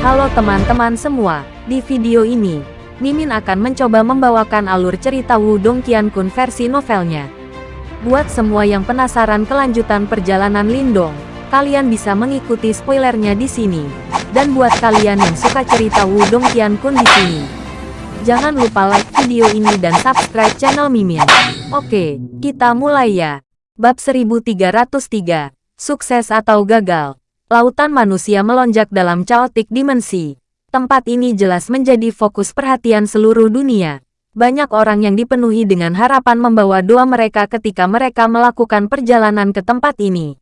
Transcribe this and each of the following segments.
Halo teman-teman semua, di video ini, Mimin akan mencoba membawakan alur cerita Wudong Qiankun versi novelnya. Buat semua yang penasaran kelanjutan perjalanan Lindong, kalian bisa mengikuti spoilernya di sini. Dan buat kalian yang suka cerita Wudong Qiankun di sini, jangan lupa like video ini dan subscribe channel Mimin. Oke, kita mulai ya. Bab 1303, Sukses atau Gagal. Lautan manusia melonjak dalam chaotic dimensi. Tempat ini jelas menjadi fokus perhatian seluruh dunia. Banyak orang yang dipenuhi dengan harapan membawa doa mereka ketika mereka melakukan perjalanan ke tempat ini.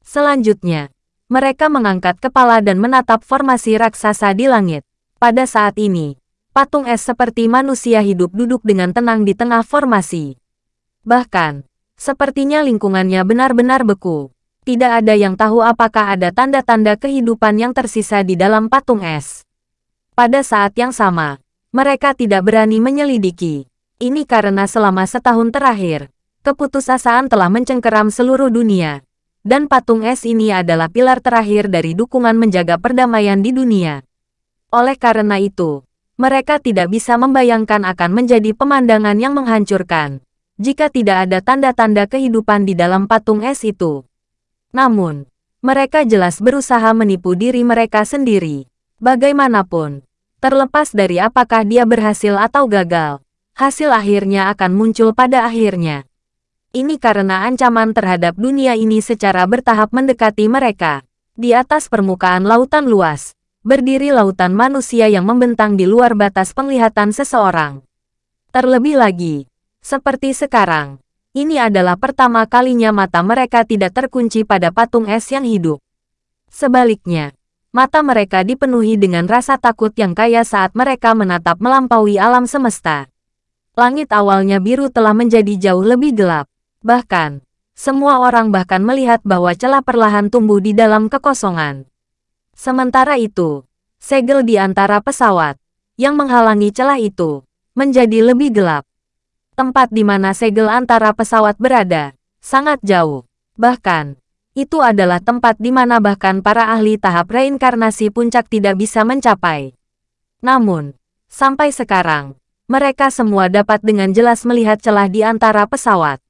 Selanjutnya, mereka mengangkat kepala dan menatap formasi raksasa di langit. Pada saat ini, patung es seperti manusia hidup duduk dengan tenang di tengah formasi. Bahkan, Sepertinya lingkungannya benar-benar beku. Tidak ada yang tahu apakah ada tanda-tanda kehidupan yang tersisa di dalam patung es. Pada saat yang sama, mereka tidak berani menyelidiki. Ini karena selama setahun terakhir, keputusasaan telah mencengkeram seluruh dunia. Dan patung es ini adalah pilar terakhir dari dukungan menjaga perdamaian di dunia. Oleh karena itu, mereka tidak bisa membayangkan akan menjadi pemandangan yang menghancurkan jika tidak ada tanda-tanda kehidupan di dalam patung es itu. Namun, mereka jelas berusaha menipu diri mereka sendiri. Bagaimanapun, terlepas dari apakah dia berhasil atau gagal, hasil akhirnya akan muncul pada akhirnya. Ini karena ancaman terhadap dunia ini secara bertahap mendekati mereka. Di atas permukaan lautan luas, berdiri lautan manusia yang membentang di luar batas penglihatan seseorang. Terlebih lagi, seperti sekarang, ini adalah pertama kalinya mata mereka tidak terkunci pada patung es yang hidup. Sebaliknya, mata mereka dipenuhi dengan rasa takut yang kaya saat mereka menatap melampaui alam semesta. Langit awalnya biru telah menjadi jauh lebih gelap. Bahkan, semua orang bahkan melihat bahwa celah perlahan tumbuh di dalam kekosongan. Sementara itu, segel di antara pesawat, yang menghalangi celah itu, menjadi lebih gelap. Tempat di mana segel antara pesawat berada, sangat jauh. Bahkan, itu adalah tempat di mana bahkan para ahli tahap reinkarnasi puncak tidak bisa mencapai. Namun, sampai sekarang, mereka semua dapat dengan jelas melihat celah di antara pesawat.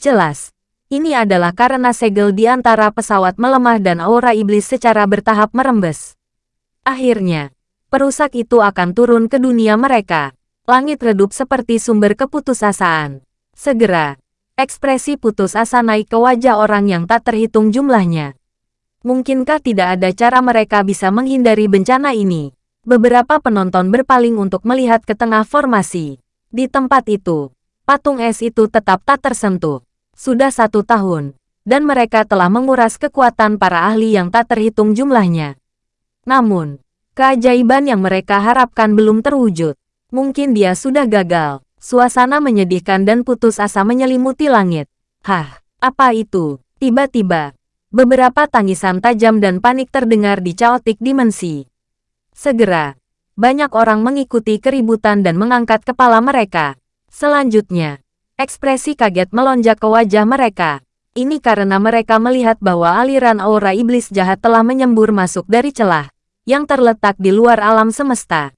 Jelas, ini adalah karena segel di antara pesawat melemah dan aura iblis secara bertahap merembes. Akhirnya, perusak itu akan turun ke dunia mereka. Langit redup seperti sumber keputusasaan. Segera, ekspresi putus asa naik ke wajah orang yang tak terhitung jumlahnya. Mungkinkah tidak ada cara mereka bisa menghindari bencana ini? Beberapa penonton berpaling untuk melihat ke tengah formasi. Di tempat itu, patung es itu tetap tak tersentuh. Sudah satu tahun, dan mereka telah menguras kekuatan para ahli yang tak terhitung jumlahnya. Namun, keajaiban yang mereka harapkan belum terwujud. Mungkin dia sudah gagal. Suasana menyedihkan dan putus asa menyelimuti langit. Hah, apa itu? Tiba-tiba, beberapa tangisan tajam dan panik terdengar di chaotic dimensi. Segera, banyak orang mengikuti keributan dan mengangkat kepala mereka. Selanjutnya, ekspresi kaget melonjak ke wajah mereka. Ini karena mereka melihat bahwa aliran aura iblis jahat telah menyembur masuk dari celah yang terletak di luar alam semesta.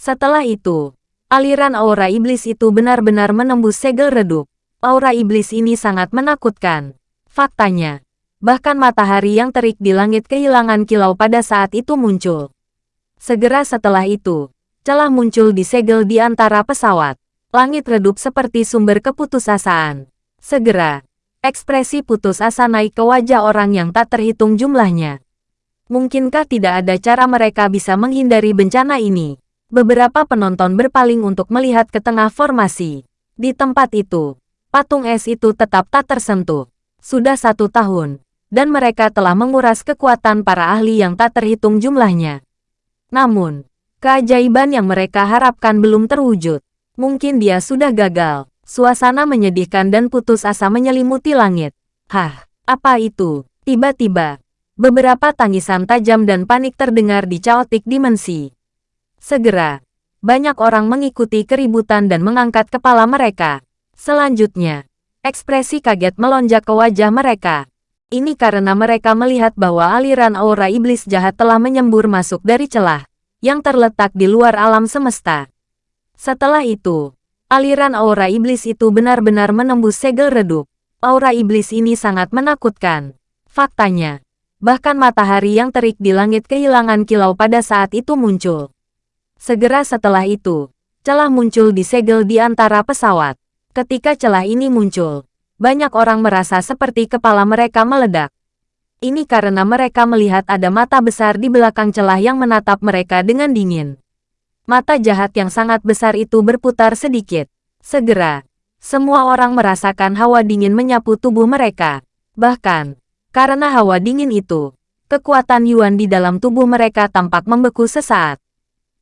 Setelah itu, aliran aura iblis itu benar-benar menembus segel redup. Aura iblis ini sangat menakutkan. Faktanya, bahkan matahari yang terik di langit kehilangan kilau pada saat itu muncul. Segera setelah itu, celah muncul di segel di antara pesawat. Langit redup seperti sumber keputusasaan. Segera, ekspresi putus asa naik ke wajah orang yang tak terhitung jumlahnya. Mungkinkah tidak ada cara mereka bisa menghindari bencana ini? Beberapa penonton berpaling untuk melihat ke tengah formasi. Di tempat itu, patung es itu tetap tak tersentuh. Sudah satu tahun, dan mereka telah menguras kekuatan para ahli yang tak terhitung jumlahnya. Namun, keajaiban yang mereka harapkan belum terwujud. Mungkin dia sudah gagal. Suasana menyedihkan dan putus asa menyelimuti langit. Hah, apa itu? Tiba-tiba, beberapa tangisan tajam dan panik terdengar di chaotic dimensi. Segera, banyak orang mengikuti keributan dan mengangkat kepala mereka. Selanjutnya, ekspresi kaget melonjak ke wajah mereka. Ini karena mereka melihat bahwa aliran aura iblis jahat telah menyembur masuk dari celah yang terletak di luar alam semesta. Setelah itu, aliran aura iblis itu benar-benar menembus segel redup. Aura iblis ini sangat menakutkan. Faktanya, bahkan matahari yang terik di langit kehilangan kilau pada saat itu muncul. Segera setelah itu, celah muncul di segel di antara pesawat. Ketika celah ini muncul, banyak orang merasa seperti kepala mereka meledak. Ini karena mereka melihat ada mata besar di belakang celah yang menatap mereka dengan dingin. Mata jahat yang sangat besar itu berputar sedikit. Segera, semua orang merasakan hawa dingin menyapu tubuh mereka. Bahkan, karena hawa dingin itu, kekuatan Yuan di dalam tubuh mereka tampak membeku sesaat.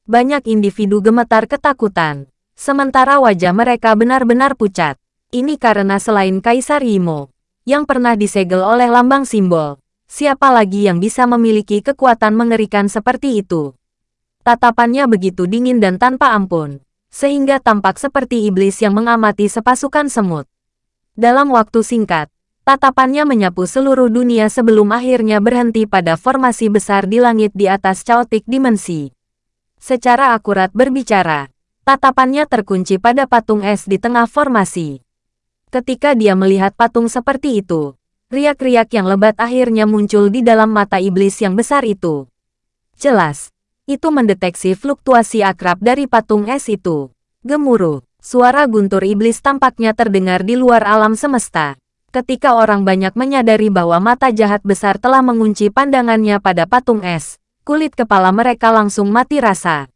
Banyak individu gemetar ketakutan, sementara wajah mereka benar-benar pucat. Ini karena selain Kaisar Yimo, yang pernah disegel oleh lambang simbol, siapa lagi yang bisa memiliki kekuatan mengerikan seperti itu? Tatapannya begitu dingin dan tanpa ampun, sehingga tampak seperti iblis yang mengamati sepasukan semut. Dalam waktu singkat, tatapannya menyapu seluruh dunia sebelum akhirnya berhenti pada formasi besar di langit di atas caotik dimensi. Secara akurat berbicara, tatapannya terkunci pada patung es di tengah formasi. Ketika dia melihat patung seperti itu, riak-riak yang lebat akhirnya muncul di dalam mata iblis yang besar itu. Jelas, itu mendeteksi fluktuasi akrab dari patung es itu. Gemuruh, suara guntur iblis tampaknya terdengar di luar alam semesta. Ketika orang banyak menyadari bahwa mata jahat besar telah mengunci pandangannya pada patung es, kulit kepala mereka langsung mati rasa.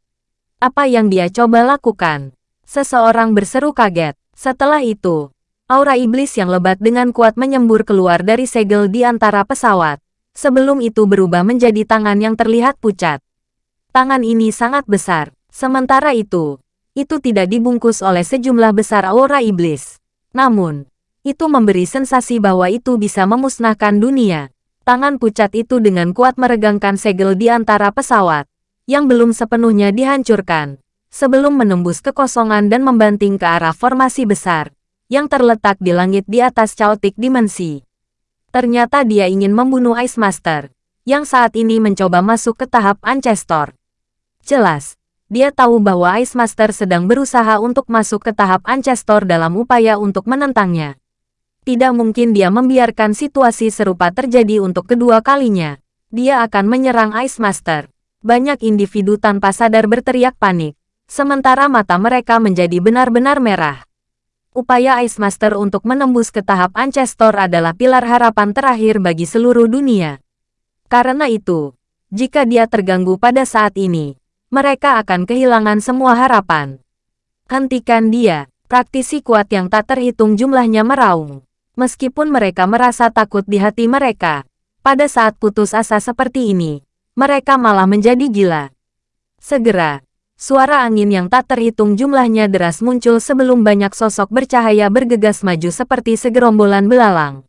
Apa yang dia coba lakukan? Seseorang berseru kaget. Setelah itu, Aura iblis yang lebat dengan kuat menyembur keluar dari segel di antara pesawat. Sebelum itu berubah menjadi tangan yang terlihat pucat. Tangan ini sangat besar. Sementara itu, itu tidak dibungkus oleh sejumlah besar aura iblis. Namun, itu memberi sensasi bahwa itu bisa memusnahkan dunia. Tangan pucat itu dengan kuat meregangkan segel di antara pesawat, yang belum sepenuhnya dihancurkan, sebelum menembus kekosongan dan membanting ke arah formasi besar yang terletak di langit di atas caotik dimensi. Ternyata dia ingin membunuh Ice Master, yang saat ini mencoba masuk ke tahap Ancestor. Jelas, dia tahu bahwa Ice Master sedang berusaha untuk masuk ke tahap Ancestor dalam upaya untuk menentangnya. Tidak mungkin dia membiarkan situasi serupa terjadi untuk kedua kalinya. Dia akan menyerang Ice Master. Banyak individu tanpa sadar berteriak panik, sementara mata mereka menjadi benar-benar merah. Upaya Ice Master untuk menembus ke tahap Ancestor adalah pilar harapan terakhir bagi seluruh dunia. Karena itu, jika dia terganggu pada saat ini, mereka akan kehilangan semua harapan. Hentikan dia, praktisi kuat yang tak terhitung jumlahnya meraung. Meskipun mereka merasa takut di hati mereka, pada saat putus asa seperti ini, mereka malah menjadi gila. Segera, Suara angin yang tak terhitung jumlahnya deras muncul sebelum banyak sosok bercahaya bergegas maju seperti segerombolan belalang.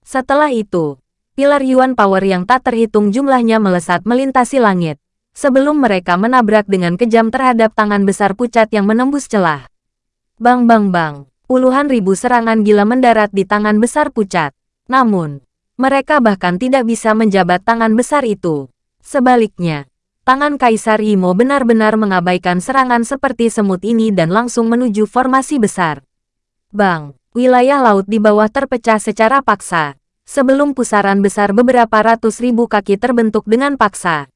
Setelah itu, pilar Yuan Power yang tak terhitung jumlahnya melesat melintasi langit, sebelum mereka menabrak dengan kejam terhadap tangan besar pucat yang menembus celah. Bang bang bang, puluhan ribu serangan gila mendarat di tangan besar pucat. Namun, mereka bahkan tidak bisa menjabat tangan besar itu. Sebaliknya, tangan Kaisar Imo benar-benar mengabaikan serangan seperti semut ini dan langsung menuju formasi besar. Bang, wilayah laut di bawah terpecah secara paksa, sebelum pusaran besar beberapa ratus ribu kaki terbentuk dengan paksa.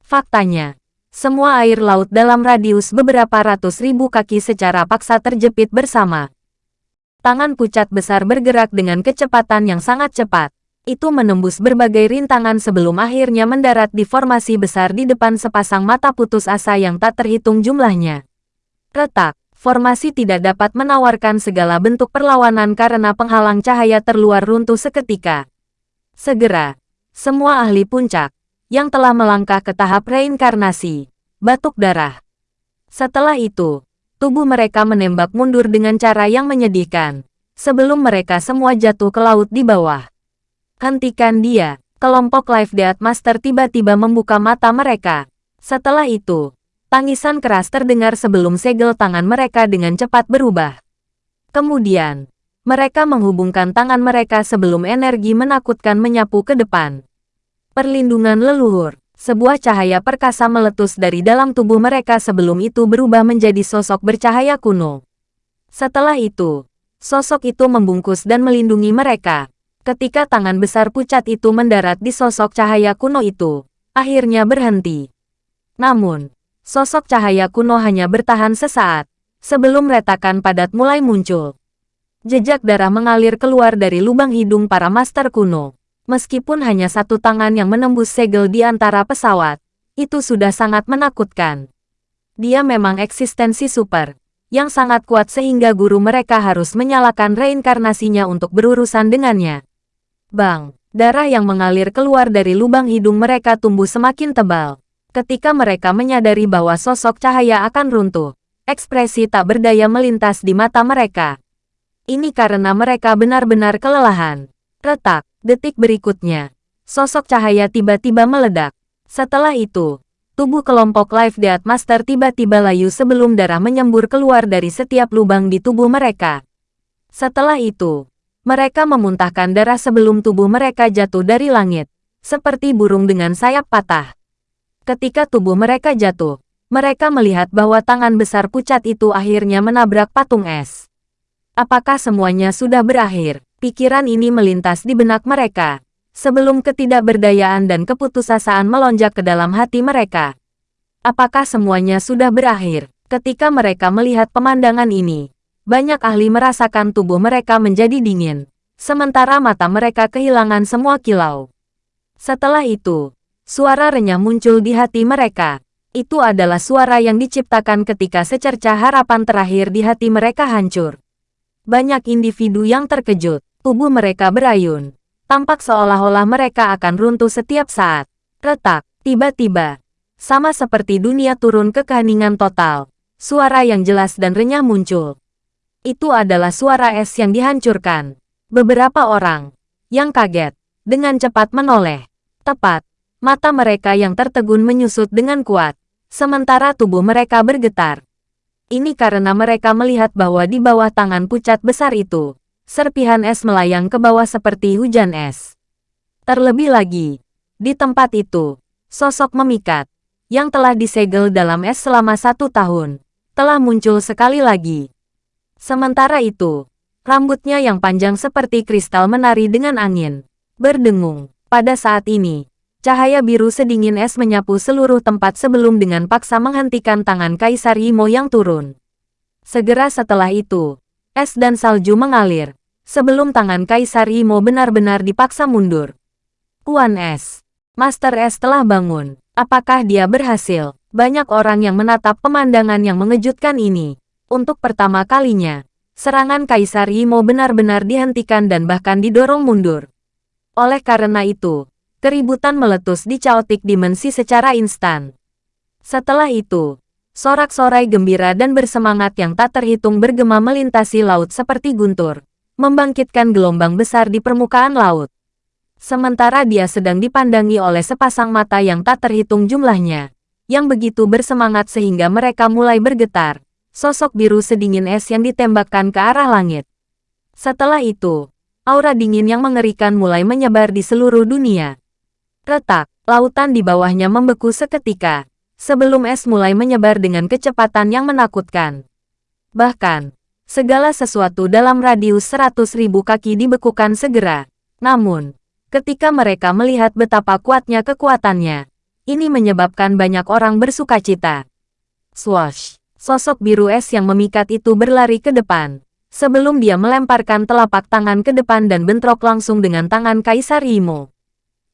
Faktanya, semua air laut dalam radius beberapa ratus ribu kaki secara paksa terjepit bersama. Tangan pucat besar bergerak dengan kecepatan yang sangat cepat, itu menembus berbagai rintangan sebelum akhirnya mendarat di formasi besar di depan sepasang mata putus asa yang tak terhitung jumlahnya. Retak, formasi tidak dapat menawarkan segala bentuk perlawanan karena penghalang cahaya terluar runtuh seketika. Segera, semua ahli puncak, yang telah melangkah ke tahap reinkarnasi, batuk darah. Setelah itu, tubuh mereka menembak mundur dengan cara yang menyedihkan, sebelum mereka semua jatuh ke laut di bawah. Hentikan dia. Kelompok Life Death Master tiba-tiba membuka mata mereka. Setelah itu, tangisan keras terdengar sebelum segel tangan mereka dengan cepat berubah. Kemudian, Mereka menghubungkan tangan mereka sebelum energi menakutkan menyapu ke depan. Perlindungan leluhur. Sebuah cahaya perkasa meletus dari dalam tubuh mereka sebelum itu berubah menjadi sosok bercahaya kuno. Setelah itu, sosok itu membungkus dan melindungi mereka. Ketika tangan besar pucat itu mendarat di sosok cahaya kuno itu, akhirnya berhenti. Namun, sosok cahaya kuno hanya bertahan sesaat, sebelum retakan padat mulai muncul. Jejak darah mengalir keluar dari lubang hidung para master kuno. Meskipun hanya satu tangan yang menembus segel di antara pesawat, itu sudah sangat menakutkan. Dia memang eksistensi super, yang sangat kuat sehingga guru mereka harus menyalakan reinkarnasinya untuk berurusan dengannya. Bang, darah yang mengalir keluar dari lubang hidung mereka tumbuh semakin tebal. Ketika mereka menyadari bahwa sosok cahaya akan runtuh, ekspresi tak berdaya melintas di mata mereka. Ini karena mereka benar-benar kelelahan. Retak, Detik berikutnya, sosok cahaya tiba-tiba meledak. Setelah itu, tubuh kelompok Life Death Master tiba-tiba layu sebelum darah menyembur keluar dari setiap lubang di tubuh mereka. Setelah itu, mereka memuntahkan darah sebelum tubuh mereka jatuh dari langit, seperti burung dengan sayap patah. Ketika tubuh mereka jatuh, mereka melihat bahwa tangan besar pucat itu akhirnya menabrak patung es. Apakah semuanya sudah berakhir? Pikiran ini melintas di benak mereka, sebelum ketidakberdayaan dan keputusasaan melonjak ke dalam hati mereka. Apakah semuanya sudah berakhir? Ketika mereka melihat pemandangan ini, banyak ahli merasakan tubuh mereka menjadi dingin, sementara mata mereka kehilangan semua kilau. Setelah itu, suara renyah muncul di hati mereka. Itu adalah suara yang diciptakan ketika secerca harapan terakhir di hati mereka hancur. Banyak individu yang terkejut, Tubuh mereka berayun. Tampak seolah-olah mereka akan runtuh setiap saat. Retak, tiba-tiba. Sama seperti dunia turun ke keheningan total. Suara yang jelas dan renyah muncul. Itu adalah suara es yang dihancurkan. Beberapa orang yang kaget dengan cepat menoleh. Tepat, mata mereka yang tertegun menyusut dengan kuat, sementara tubuh mereka bergetar. Ini karena mereka melihat bahwa di bawah tangan pucat besar itu, serpihan es melayang ke bawah seperti hujan es. Terlebih lagi, di tempat itu, sosok memikat, yang telah disegel dalam es selama satu tahun, telah muncul sekali lagi. Sementara itu, rambutnya yang panjang seperti kristal menari dengan angin, berdengung. Pada saat ini, cahaya biru sedingin es menyapu seluruh tempat sebelum dengan paksa menghentikan tangan Kaisar Imo yang turun. Segera setelah itu, es dan salju mengalir, sebelum tangan Kaisar Imo benar-benar dipaksa mundur. Puan S. Master S telah bangun. Apakah dia berhasil? Banyak orang yang menatap pemandangan yang mengejutkan ini. Untuk pertama kalinya, serangan Kaisar Imo benar-benar dihentikan dan bahkan didorong mundur. Oleh karena itu, keributan meletus di Chaotic Dimensi secara instan. Setelah itu, sorak-sorai gembira dan bersemangat yang tak terhitung bergema melintasi laut seperti guntur membangkitkan gelombang besar di permukaan laut. Sementara dia sedang dipandangi oleh sepasang mata yang tak terhitung jumlahnya, yang begitu bersemangat sehingga mereka mulai bergetar, sosok biru sedingin es yang ditembakkan ke arah langit. Setelah itu, aura dingin yang mengerikan mulai menyebar di seluruh dunia. Retak, lautan di bawahnya membeku seketika, sebelum es mulai menyebar dengan kecepatan yang menakutkan. Bahkan, segala sesuatu dalam radius seratus ribu kaki dibekukan segera. Namun, ketika mereka melihat betapa kuatnya kekuatannya, ini menyebabkan banyak orang bersuka cita. Swash! Sosok biru es yang memikat itu berlari ke depan. Sebelum dia melemparkan telapak tangan ke depan dan bentrok langsung dengan tangan Kaisar Imo.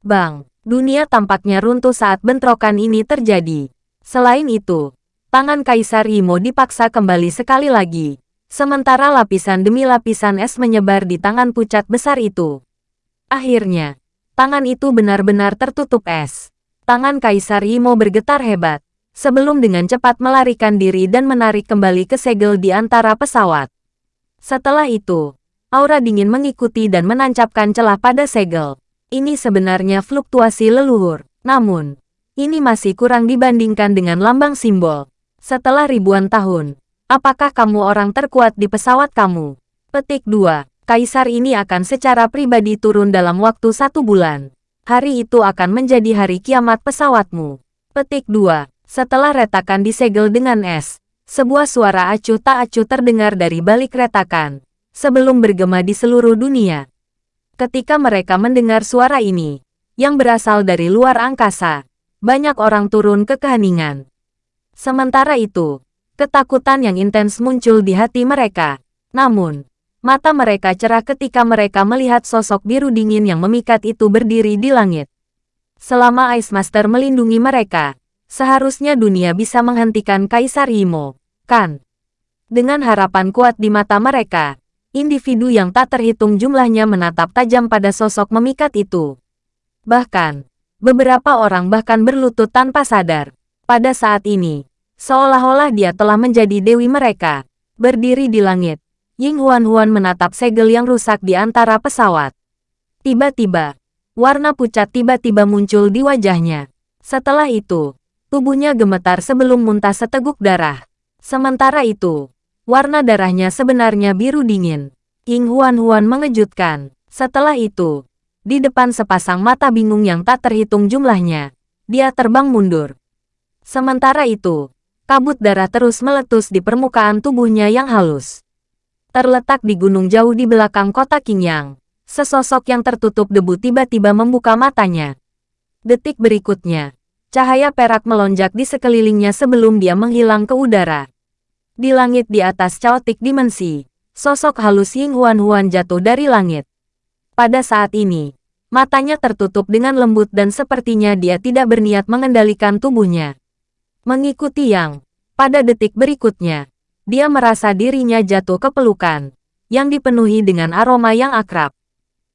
Bang! Dunia tampaknya runtuh saat bentrokan ini terjadi. Selain itu, tangan Kaisar Imo dipaksa kembali sekali lagi. Sementara lapisan demi lapisan es menyebar di tangan pucat besar itu. Akhirnya, tangan itu benar-benar tertutup es. Tangan Kaisar Imo bergetar hebat, sebelum dengan cepat melarikan diri dan menarik kembali ke segel di antara pesawat. Setelah itu, aura dingin mengikuti dan menancapkan celah pada segel. Ini sebenarnya fluktuasi leluhur, namun, ini masih kurang dibandingkan dengan lambang simbol. Setelah ribuan tahun, Apakah kamu orang terkuat di pesawat kamu? Petik 2. Kaisar ini akan secara pribadi turun dalam waktu satu bulan. Hari itu akan menjadi hari kiamat pesawatmu. Petik 2. Setelah retakan disegel dengan es, sebuah suara acuh tak acuh terdengar dari balik retakan, sebelum bergema di seluruh dunia. Ketika mereka mendengar suara ini, yang berasal dari luar angkasa, banyak orang turun ke keheningan. Sementara itu, ketakutan yang intens muncul di hati mereka. Namun, Mata mereka cerah ketika mereka melihat sosok biru dingin yang memikat itu berdiri di langit. Selama Ice Master melindungi mereka, seharusnya dunia bisa menghentikan Kaisar Imo, kan? Dengan harapan kuat di mata mereka, individu yang tak terhitung jumlahnya menatap tajam pada sosok memikat itu. Bahkan, beberapa orang bahkan berlutut tanpa sadar. Pada saat ini, seolah-olah dia telah menjadi dewi mereka, berdiri di langit, Ying Huan-Huan menatap segel yang rusak di antara pesawat. Tiba-tiba, warna pucat tiba-tiba muncul di wajahnya. Setelah itu, tubuhnya gemetar sebelum muntah seteguk darah. Sementara itu, warna darahnya sebenarnya biru dingin. Ying Huan-Huan mengejutkan. Setelah itu, di depan sepasang mata bingung yang tak terhitung jumlahnya, dia terbang mundur. Sementara itu, kabut darah terus meletus di permukaan tubuhnya yang halus terletak di gunung jauh di belakang kota Qingyang. Sesosok yang tertutup debu tiba-tiba membuka matanya. Detik berikutnya, cahaya perak melonjak di sekelilingnya sebelum dia menghilang ke udara. Di langit di atas caotik dimensi, sosok halus Ying Huan Huan jatuh dari langit. Pada saat ini, matanya tertutup dengan lembut dan sepertinya dia tidak berniat mengendalikan tubuhnya. Mengikuti yang, pada detik berikutnya, dia merasa dirinya jatuh ke pelukan, yang dipenuhi dengan aroma yang akrab.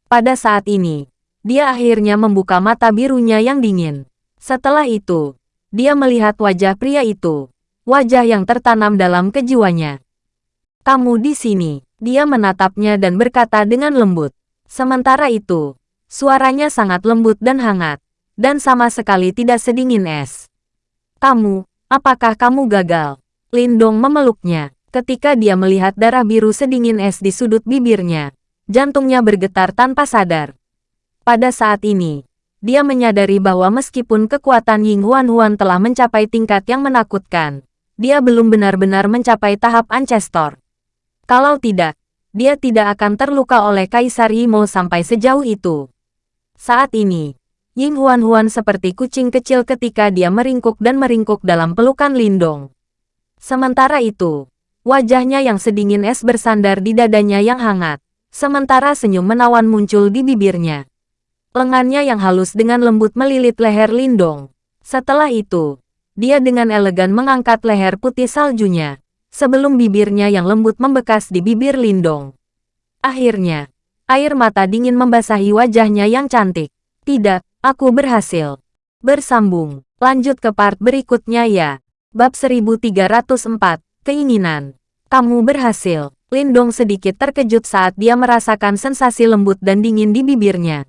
Pada saat ini, dia akhirnya membuka mata birunya yang dingin. Setelah itu, dia melihat wajah pria itu, wajah yang tertanam dalam kejiwanya. Kamu di sini, dia menatapnya dan berkata dengan lembut. Sementara itu, suaranya sangat lembut dan hangat, dan sama sekali tidak sedingin es. Kamu, apakah kamu gagal? Lindong memeluknya. Ketika dia melihat darah biru sedingin es di sudut bibirnya, jantungnya bergetar tanpa sadar. Pada saat ini, dia menyadari bahwa meskipun kekuatan Ying Huan Huan telah mencapai tingkat yang menakutkan, dia belum benar-benar mencapai tahap Ancestor. Kalau tidak, dia tidak akan terluka oleh Kaisar Yimo sampai sejauh itu. Saat ini, Ying Huan Huan seperti kucing kecil ketika dia meringkuk dan meringkuk dalam pelukan Lindong. Sementara itu, wajahnya yang sedingin es bersandar di dadanya yang hangat, sementara senyum menawan muncul di bibirnya. Lengannya yang halus dengan lembut melilit leher Lindong. Setelah itu, dia dengan elegan mengangkat leher putih saljunya, sebelum bibirnya yang lembut membekas di bibir Lindong. Akhirnya, air mata dingin membasahi wajahnya yang cantik. Tidak, aku berhasil. Bersambung, lanjut ke part berikutnya ya. Bab 1304, Keinginan. Kamu berhasil. Lindong sedikit terkejut saat dia merasakan sensasi lembut dan dingin di bibirnya.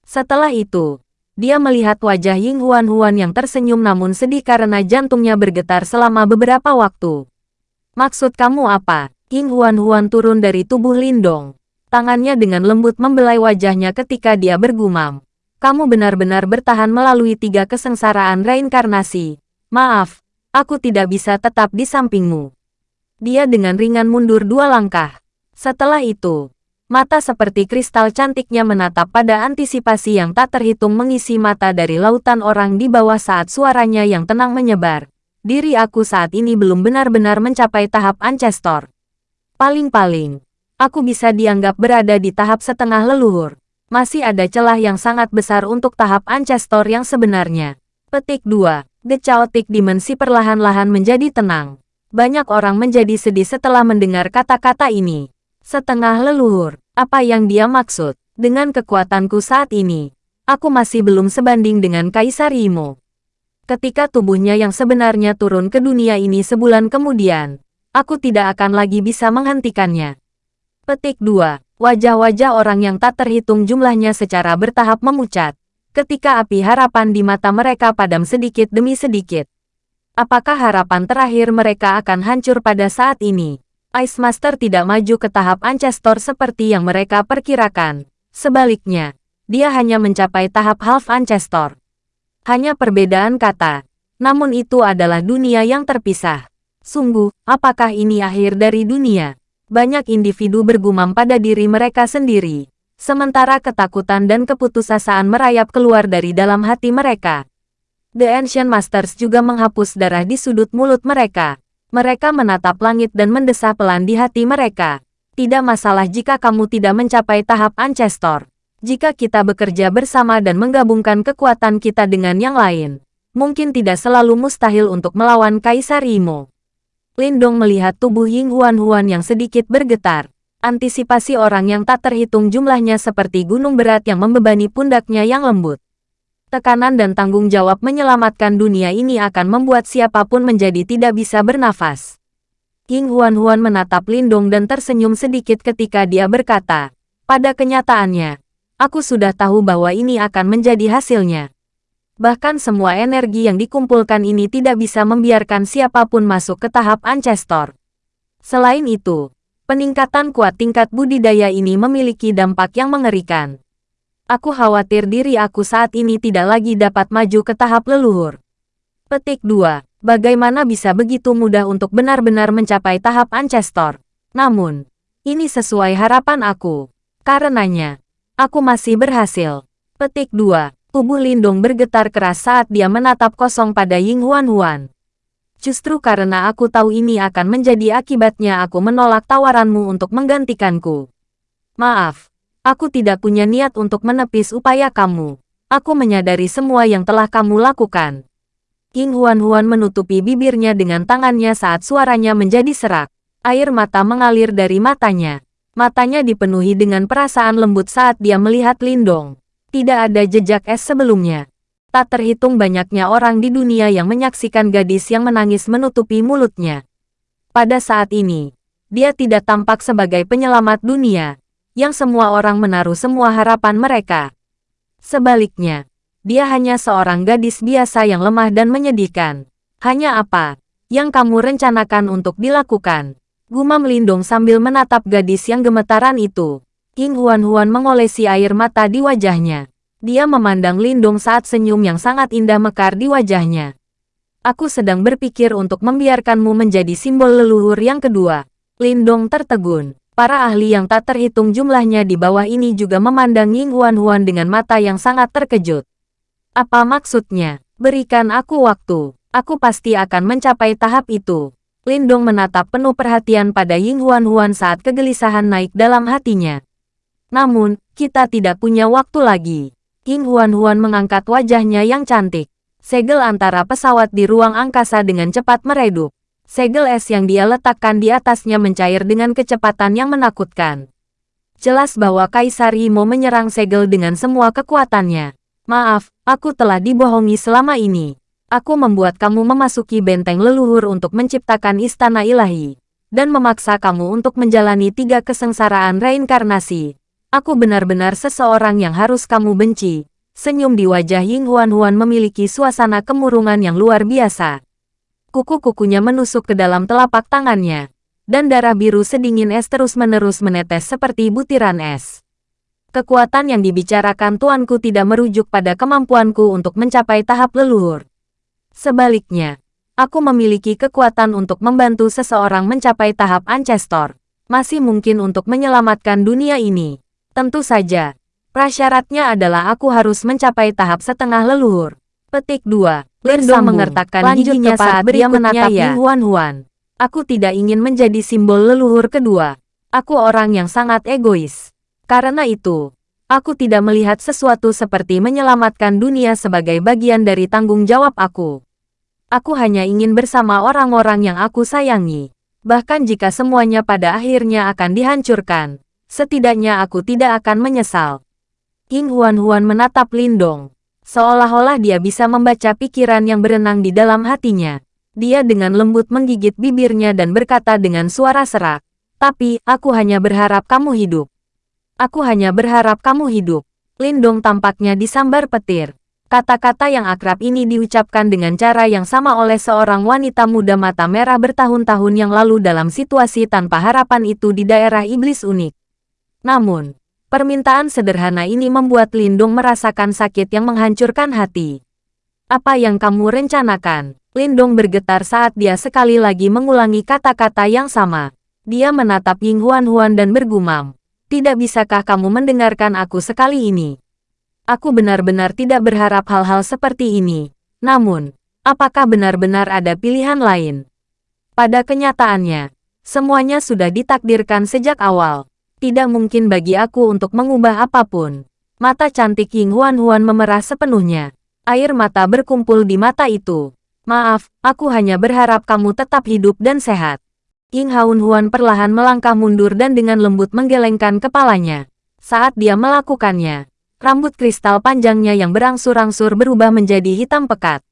Setelah itu, dia melihat wajah Ying Huan Huan yang tersenyum namun sedih karena jantungnya bergetar selama beberapa waktu. Maksud kamu apa? Ying Huan Huan turun dari tubuh Lindong. Tangannya dengan lembut membelai wajahnya ketika dia bergumam. Kamu benar-benar bertahan melalui tiga kesengsaraan reinkarnasi. Maaf, Aku tidak bisa tetap di sampingmu. Dia dengan ringan mundur dua langkah. Setelah itu, mata seperti kristal cantiknya menatap pada antisipasi yang tak terhitung mengisi mata dari lautan orang di bawah saat suaranya yang tenang menyebar. Diri aku saat ini belum benar-benar mencapai tahap Ancestor. Paling-paling, aku bisa dianggap berada di tahap setengah leluhur. Masih ada celah yang sangat besar untuk tahap Ancestor yang sebenarnya. Petik 2. The Chaotic Dimensi perlahan-lahan menjadi tenang. Banyak orang menjadi sedih setelah mendengar kata-kata ini. Setengah leluhur, apa yang dia maksud? Dengan kekuatanku saat ini, aku masih belum sebanding dengan Kaisar Imo. Ketika tubuhnya yang sebenarnya turun ke dunia ini sebulan kemudian, aku tidak akan lagi bisa menghentikannya. Petik 2. Wajah-wajah orang yang tak terhitung jumlahnya secara bertahap memucat ketika api harapan di mata mereka padam sedikit demi sedikit. Apakah harapan terakhir mereka akan hancur pada saat ini? Ice Master tidak maju ke tahap Ancestor seperti yang mereka perkirakan. Sebaliknya, dia hanya mencapai tahap Half Ancestor. Hanya perbedaan kata. Namun itu adalah dunia yang terpisah. Sungguh, apakah ini akhir dari dunia? Banyak individu bergumam pada diri mereka sendiri. Sementara ketakutan dan keputusasaan merayap keluar dari dalam hati mereka. The Ancient Masters juga menghapus darah di sudut mulut mereka. Mereka menatap langit dan mendesah pelan di hati mereka. Tidak masalah jika kamu tidak mencapai tahap Ancestor. Jika kita bekerja bersama dan menggabungkan kekuatan kita dengan yang lain, mungkin tidak selalu mustahil untuk melawan Kaisar Imo. Lindong melihat tubuh Ying Huan Huan yang sedikit bergetar. Antisipasi orang yang tak terhitung jumlahnya seperti gunung berat yang membebani pundaknya yang lembut. Tekanan dan tanggung jawab menyelamatkan dunia ini akan membuat siapa pun menjadi tidak bisa bernafas. Ying Huan Huan menatap Lindong dan tersenyum sedikit ketika dia berkata, pada kenyataannya, aku sudah tahu bahwa ini akan menjadi hasilnya. Bahkan semua energi yang dikumpulkan ini tidak bisa membiarkan siapa pun masuk ke tahap Ancestor. Selain itu, peningkatan kuat tingkat budidaya ini memiliki dampak yang mengerikan. Aku khawatir diri aku saat ini tidak lagi dapat maju ke tahap leluhur. Petik 2. Bagaimana bisa begitu mudah untuk benar-benar mencapai tahap Ancestor? Namun, ini sesuai harapan aku. Karenanya, aku masih berhasil. Petik 2. Tubuh Lindong bergetar keras saat dia menatap kosong pada Ying Huan Huan. Justru karena aku tahu ini akan menjadi akibatnya aku menolak tawaranmu untuk menggantikanku. Maaf, aku tidak punya niat untuk menepis upaya kamu. Aku menyadari semua yang telah kamu lakukan. Ying Huan Huan menutupi bibirnya dengan tangannya saat suaranya menjadi serak. Air mata mengalir dari matanya. Matanya dipenuhi dengan perasaan lembut saat dia melihat Lindong. Tidak ada jejak es sebelumnya. Tak terhitung banyaknya orang di dunia yang menyaksikan gadis yang menangis menutupi mulutnya. Pada saat ini, dia tidak tampak sebagai penyelamat dunia, yang semua orang menaruh semua harapan mereka. Sebaliknya, dia hanya seorang gadis biasa yang lemah dan menyedihkan. Hanya apa yang kamu rencanakan untuk dilakukan? Gumam Lindung sambil menatap gadis yang gemetaran itu. King Huan-Huan mengolesi air mata di wajahnya. Dia memandang Lindong saat senyum yang sangat indah mekar di wajahnya. Aku sedang berpikir untuk membiarkanmu menjadi simbol leluhur yang kedua. Lindong tertegun. Para ahli yang tak terhitung jumlahnya di bawah ini juga memandang Ying Huan-Huan dengan mata yang sangat terkejut. Apa maksudnya? Berikan aku waktu. Aku pasti akan mencapai tahap itu. Lindong menatap penuh perhatian pada Ying Huan-Huan saat kegelisahan naik dalam hatinya. Namun, kita tidak punya waktu lagi. King Huan-Huan mengangkat wajahnya yang cantik. Segel antara pesawat di ruang angkasa dengan cepat meredup. Segel es yang dia letakkan di atasnya mencair dengan kecepatan yang menakutkan. Jelas bahwa Kaisar Imo menyerang segel dengan semua kekuatannya. Maaf, aku telah dibohongi selama ini. Aku membuat kamu memasuki benteng leluhur untuk menciptakan istana ilahi. Dan memaksa kamu untuk menjalani tiga kesengsaraan reinkarnasi. Aku benar-benar seseorang yang harus kamu benci. Senyum di wajah Ying Huan-Huan memiliki suasana kemurungan yang luar biasa. Kuku-kukunya menusuk ke dalam telapak tangannya. Dan darah biru sedingin es terus-menerus menetes seperti butiran es. Kekuatan yang dibicarakan tuanku tidak merujuk pada kemampuanku untuk mencapai tahap leluhur. Sebaliknya, aku memiliki kekuatan untuk membantu seseorang mencapai tahap Ancestor. Masih mungkin untuk menyelamatkan dunia ini. Tentu saja. Prasyaratnya adalah aku harus mencapai tahap setengah leluhur. Petik 2. Lirsa mengertakkan giginya saat dia menatap ya. Huan Huan. Aku tidak ingin menjadi simbol leluhur kedua. Aku orang yang sangat egois. Karena itu, aku tidak melihat sesuatu seperti menyelamatkan dunia sebagai bagian dari tanggung jawab aku. Aku hanya ingin bersama orang-orang yang aku sayangi. Bahkan jika semuanya pada akhirnya akan dihancurkan, Setidaknya aku tidak akan menyesal. King Huan-Huan menatap Lindong. Seolah-olah dia bisa membaca pikiran yang berenang di dalam hatinya. Dia dengan lembut menggigit bibirnya dan berkata dengan suara serak. Tapi, aku hanya berharap kamu hidup. Aku hanya berharap kamu hidup. Lindong tampaknya disambar petir. Kata-kata yang akrab ini diucapkan dengan cara yang sama oleh seorang wanita muda mata merah bertahun-tahun yang lalu dalam situasi tanpa harapan itu di daerah iblis unik. Namun, permintaan sederhana ini membuat Lindung merasakan sakit yang menghancurkan hati. Apa yang kamu rencanakan? Lindong bergetar saat dia sekali lagi mengulangi kata-kata yang sama. Dia menatap Ying Huan Huan dan bergumam. Tidak bisakah kamu mendengarkan aku sekali ini? Aku benar-benar tidak berharap hal-hal seperti ini. Namun, apakah benar-benar ada pilihan lain? Pada kenyataannya, semuanya sudah ditakdirkan sejak awal. Tidak mungkin bagi aku untuk mengubah apa pun. Mata cantik Ying Huan Huan memerah sepenuhnya. Air mata berkumpul di mata itu. Maaf, aku hanya berharap kamu tetap hidup dan sehat. Ying Huan Huan perlahan melangkah mundur dan dengan lembut menggelengkan kepalanya. Saat dia melakukannya, Rambut kristal panjangnya yang berangsur-angsur berubah menjadi hitam pekat.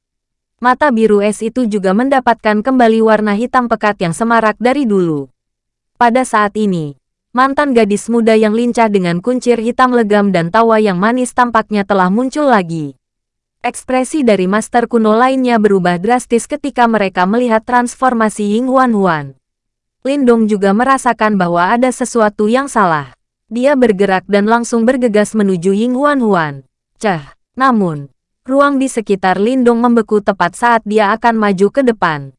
Mata biru es itu juga mendapatkan kembali warna hitam pekat yang semarak dari dulu. Pada saat ini, mantan gadis muda yang lincah dengan kuncir hitam legam dan tawa yang manis tampaknya telah muncul lagi. Ekspresi dari master kuno lainnya berubah drastis ketika mereka melihat transformasi Ying Huan Huan. Lindong juga merasakan bahwa ada sesuatu yang salah. Dia bergerak dan langsung bergegas menuju Ying Huan Huan. Cah, namun, ruang di sekitar Lindung membeku tepat saat dia akan maju ke depan.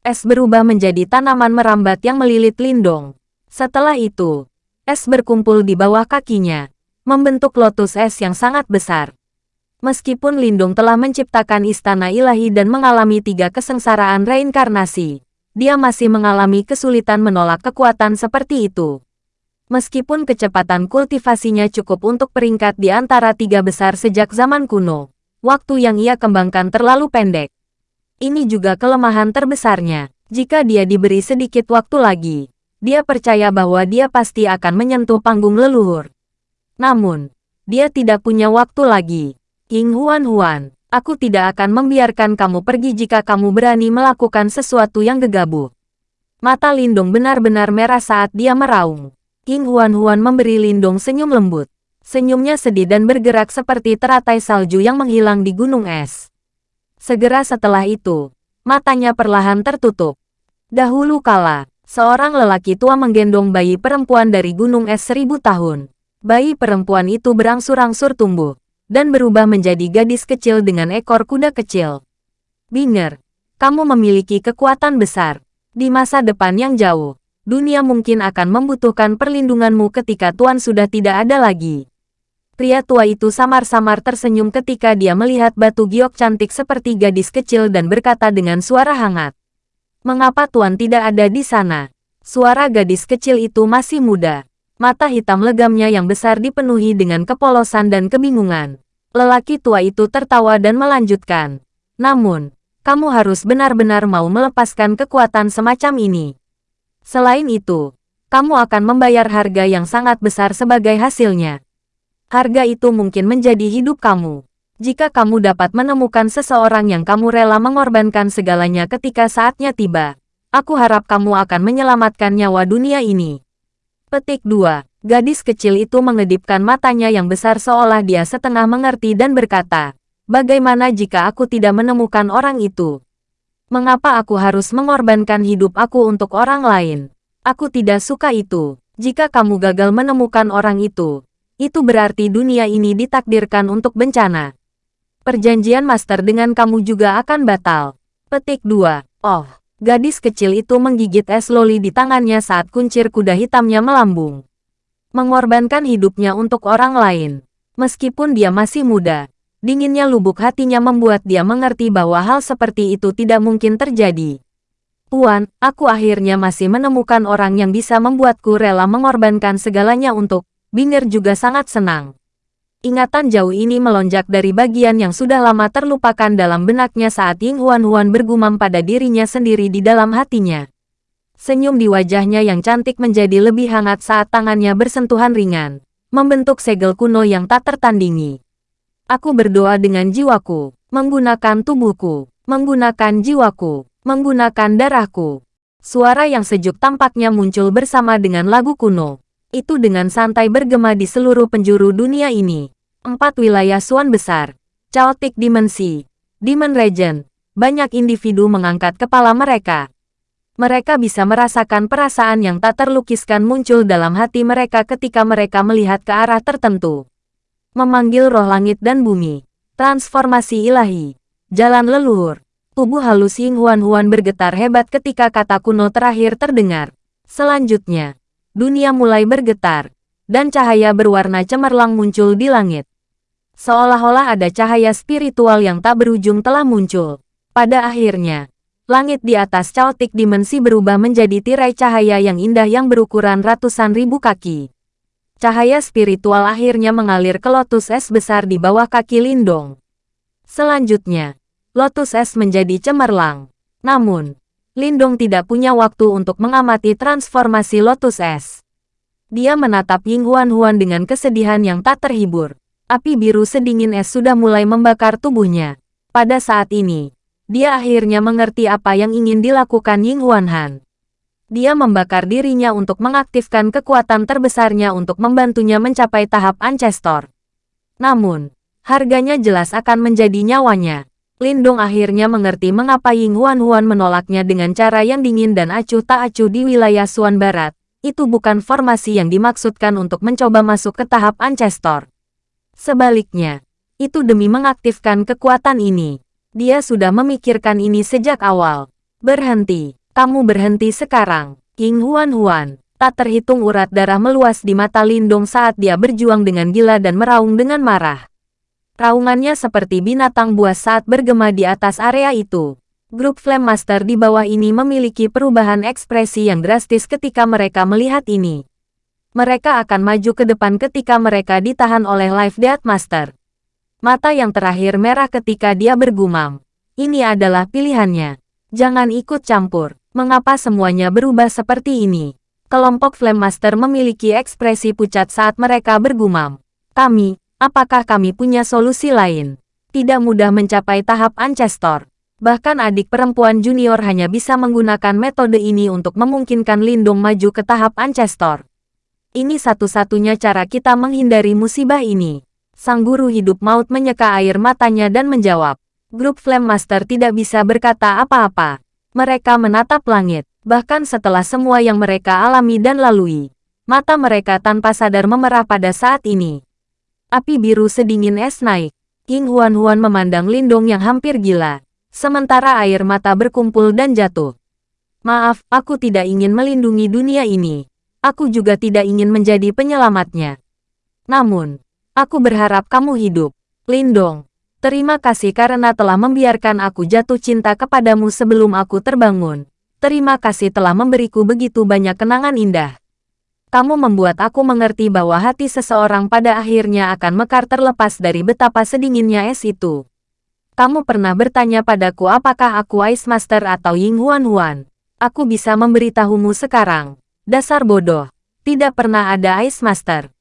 Es berubah menjadi tanaman merambat yang melilit Lindong. Setelah itu, es berkumpul di bawah kakinya, membentuk lotus es yang sangat besar. Meskipun Lindung telah menciptakan istana ilahi dan mengalami tiga kesengsaraan reinkarnasi, dia masih mengalami kesulitan menolak kekuatan seperti itu. Meskipun kecepatan kultivasinya cukup untuk peringkat di antara tiga besar sejak zaman kuno, waktu yang ia kembangkan terlalu pendek. Ini juga kelemahan terbesarnya. Jika dia diberi sedikit waktu lagi, dia percaya bahwa dia pasti akan menyentuh panggung leluhur. Namun, dia tidak punya waktu lagi. King Huan Huan, aku tidak akan membiarkan kamu pergi jika kamu berani melakukan sesuatu yang gegabah. Mata Lindung benar-benar merah saat dia meraung. King Huan-Huan memberi Lindong senyum lembut. Senyumnya sedih dan bergerak seperti teratai salju yang menghilang di gunung es. Segera setelah itu, matanya perlahan tertutup. Dahulu kala, seorang lelaki tua menggendong bayi perempuan dari gunung es seribu tahun. Bayi perempuan itu berangsur-angsur tumbuh, dan berubah menjadi gadis kecil dengan ekor kuda kecil. Binger, kamu memiliki kekuatan besar. Di masa depan yang jauh, dunia mungkin akan membutuhkan perlindunganmu ketika Tuan sudah tidak ada lagi. Pria tua itu samar-samar tersenyum ketika dia melihat batu giok cantik seperti gadis kecil dan berkata dengan suara hangat. Mengapa Tuan tidak ada di sana? Suara gadis kecil itu masih muda. Mata hitam legamnya yang besar dipenuhi dengan kepolosan dan kebingungan. Lelaki tua itu tertawa dan melanjutkan. Namun, kamu harus benar-benar mau melepaskan kekuatan semacam ini. Selain itu, kamu akan membayar harga yang sangat besar sebagai hasilnya. Harga itu mungkin menjadi hidup kamu. Jika kamu dapat menemukan seseorang yang kamu rela mengorbankan segalanya ketika saatnya tiba, aku harap kamu akan menyelamatkan nyawa dunia ini. Petik 2. Gadis kecil itu mengedipkan matanya yang besar seolah dia setengah mengerti dan berkata, Bagaimana jika aku tidak menemukan orang itu? Mengapa aku harus mengorbankan hidup aku untuk orang lain? Aku tidak suka itu. Jika kamu gagal menemukan orang itu, itu berarti dunia ini ditakdirkan untuk bencana. Perjanjian master dengan kamu juga akan batal. Petik 2. Oh, gadis kecil itu menggigit es loli di tangannya saat kuncir kuda hitamnya melambung. Mengorbankan hidupnya untuk orang lain. Meskipun dia masih muda, Dinginnya lubuk hatinya membuat dia mengerti bahwa hal seperti itu tidak mungkin terjadi. Puan, aku akhirnya masih menemukan orang yang bisa membuatku rela mengorbankan segalanya untuk, Binger juga sangat senang. Ingatan jauh ini melonjak dari bagian yang sudah lama terlupakan dalam benaknya saat Ying Huan Huan bergumam pada dirinya sendiri di dalam hatinya. Senyum di wajahnya yang cantik menjadi lebih hangat saat tangannya bersentuhan ringan, membentuk segel kuno yang tak tertandingi. Aku berdoa dengan jiwaku, menggunakan tubuhku, menggunakan jiwaku, menggunakan darahku. Suara yang sejuk tampaknya muncul bersama dengan lagu kuno. Itu dengan santai bergema di seluruh penjuru dunia ini. Empat wilayah Suan besar, Chaotic Dimensi, Demon Regent, banyak individu mengangkat kepala mereka. Mereka bisa merasakan perasaan yang tak terlukiskan muncul dalam hati mereka ketika mereka melihat ke arah tertentu. Memanggil roh langit dan bumi. Transformasi ilahi. Jalan leluhur. Tubuh halus Ying Huan Huan bergetar hebat ketika kata kuno terakhir terdengar. Selanjutnya, dunia mulai bergetar, dan cahaya berwarna cemerlang muncul di langit. Seolah-olah ada cahaya spiritual yang tak berujung telah muncul. Pada akhirnya, langit di atas Chaotic Dimensi berubah menjadi tirai cahaya yang indah yang berukuran ratusan ribu kaki. Cahaya spiritual akhirnya mengalir ke lotus es besar di bawah kaki Lindong. Selanjutnya, Lotus Es menjadi cemerlang. Namun, Lindong tidak punya waktu untuk mengamati transformasi Lotus Es. Dia menatap Ying Huan Huan dengan kesedihan yang tak terhibur. Api biru sedingin es sudah mulai membakar tubuhnya. Pada saat ini, dia akhirnya mengerti apa yang ingin dilakukan Ying Huan Han. Dia membakar dirinya untuk mengaktifkan kekuatan terbesarnya untuk membantunya mencapai tahap Ancestor. Namun, harganya jelas akan menjadi nyawanya. Lindong akhirnya mengerti mengapa Ying Huan Huan menolaknya dengan cara yang dingin dan acuh tak acuh di wilayah Suan Barat. Itu bukan formasi yang dimaksudkan untuk mencoba masuk ke tahap Ancestor. Sebaliknya, itu demi mengaktifkan kekuatan ini. Dia sudah memikirkan ini sejak awal. Berhenti, kamu berhenti sekarang. Ying Huan Huan, tak terhitung urat darah meluas di mata Lindong saat dia berjuang dengan gila dan meraung dengan marah. Raungannya seperti binatang buas saat bergema di atas area itu. Grup Flame Master di bawah ini memiliki perubahan ekspresi yang drastis ketika mereka melihat ini. Mereka akan maju ke depan ketika mereka ditahan oleh Life Death Master. Mata yang terakhir merah ketika dia bergumam. Ini adalah pilihannya. Jangan ikut campur. Mengapa semuanya berubah seperti ini? Kelompok Flame Master memiliki ekspresi pucat saat mereka bergumam. Kami, Apakah kami punya solusi lain? Tidak mudah mencapai tahap Ancestor. Bahkan adik perempuan junior hanya bisa menggunakan metode ini untuk memungkinkan Lindung maju ke tahap Ancestor. Ini satu-satunya cara kita menghindari musibah ini. Sang guru hidup maut menyeka air matanya dan menjawab. Grup Flame Master tidak bisa berkata apa-apa. Mereka menatap langit, bahkan setelah semua yang mereka alami dan lalui. Mata mereka tanpa sadar memerah pada saat ini. Api biru sedingin es naik. King Huan Huan memandang Lindong yang hampir gila. Sementara air mata berkumpul dan jatuh. Maaf, aku tidak ingin melindungi dunia ini. Aku juga tidak ingin menjadi penyelamatnya. Namun, aku berharap kamu hidup. Lindong, terima kasih karena telah membiarkan aku jatuh cinta kepadamu sebelum aku terbangun. Terima kasih telah memberiku begitu banyak kenangan indah kamu membuat aku mengerti bahwa hati seseorang pada akhirnya akan mekar terlepas dari betapa sedinginnya es itu. Kamu pernah bertanya padaku apakah aku Ice Master atau Ying Huan Huan. Aku bisa memberitahumu sekarang. Dasar bodoh. Tidak pernah ada Ice Master.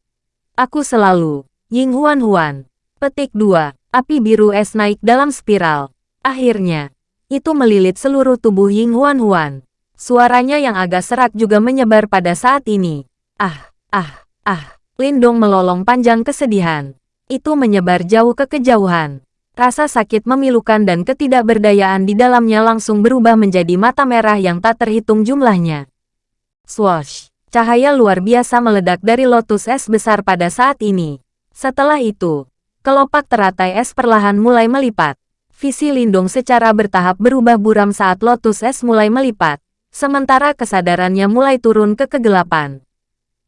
Aku selalu Ying Huan Huan. Petik 2. Api biru es naik dalam spiral. Akhirnya, itu melilit seluruh tubuh Ying Huan Huan. Suaranya yang agak serak juga menyebar pada saat ini. Ah, ah, ah. Lindong melolong panjang kesedihan. Itu menyebar jauh ke kejauhan. Rasa sakit memilukan dan ketidakberdayaan di dalamnya langsung berubah menjadi mata merah yang tak terhitung jumlahnya. Swoosh! Cahaya luar biasa meledak dari lotus es besar pada saat ini. Setelah itu, kelopak teratai es perlahan mulai melipat. Visi Lindung secara bertahap berubah buram saat lotus es mulai melipat, sementara kesadarannya mulai turun ke kegelapan.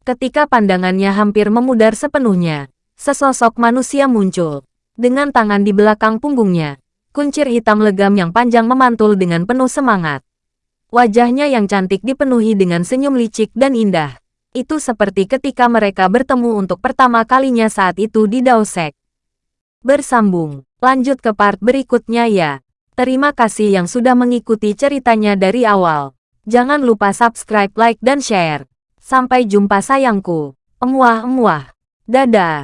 Ketika pandangannya hampir memudar sepenuhnya, sesosok manusia muncul. Dengan tangan di belakang punggungnya, kuncir hitam legam yang panjang memantul dengan penuh semangat. Wajahnya yang cantik dipenuhi dengan senyum licik dan indah. Itu seperti ketika mereka bertemu untuk pertama kalinya saat itu di Daosek. Bersambung, lanjut ke part berikutnya ya. Terima kasih yang sudah mengikuti ceritanya dari awal. Jangan lupa subscribe, like, dan share. Sampai jumpa sayangku. Emuah-emuah. Dadah.